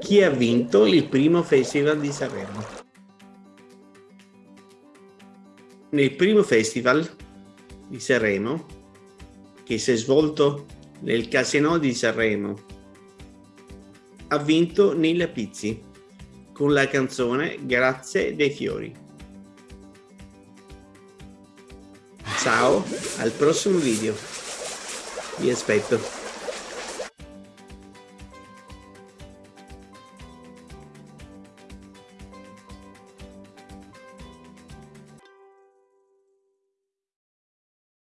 Chi ha vinto il primo festival di Sanremo? Nel primo festival di Sanremo, che si è svolto nel Casino di Sanremo, ha vinto Nilla Pizzi con la canzone Grazie dei fiori. Ciao, al prossimo video. Vi aspetto.